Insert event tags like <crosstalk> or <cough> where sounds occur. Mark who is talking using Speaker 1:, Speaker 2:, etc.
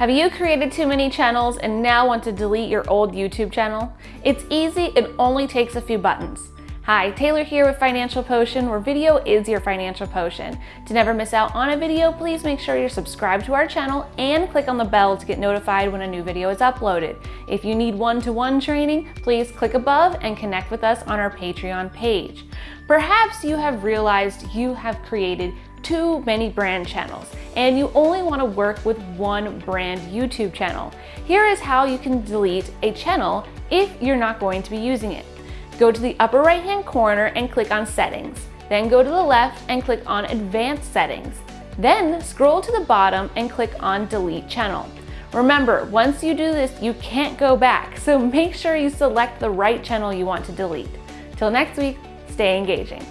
Speaker 1: Have you created too many channels and now want to delete your old YouTube channel? It's easy, it only takes a few buttons. Hi, Taylor here with Financial Potion, where video is your financial potion. To never miss out on a video, please make sure you're subscribed to our channel and click on the bell to get notified when a new video is uploaded. If you need one-to-one -one training, please click above and connect with us on our Patreon page. Perhaps you have realized you have created too many brand channels and you only want to work with one brand YouTube channel. Here is how you can delete a channel if you're not going to be using it. Go to the upper right hand corner and click on settings. Then go to the left and click on advanced settings. Then scroll to the bottom and click on delete channel. Remember, once you do this, you can't go back, so <laughs> make sure you select the right channel you want to delete. Till next week, stay engaging.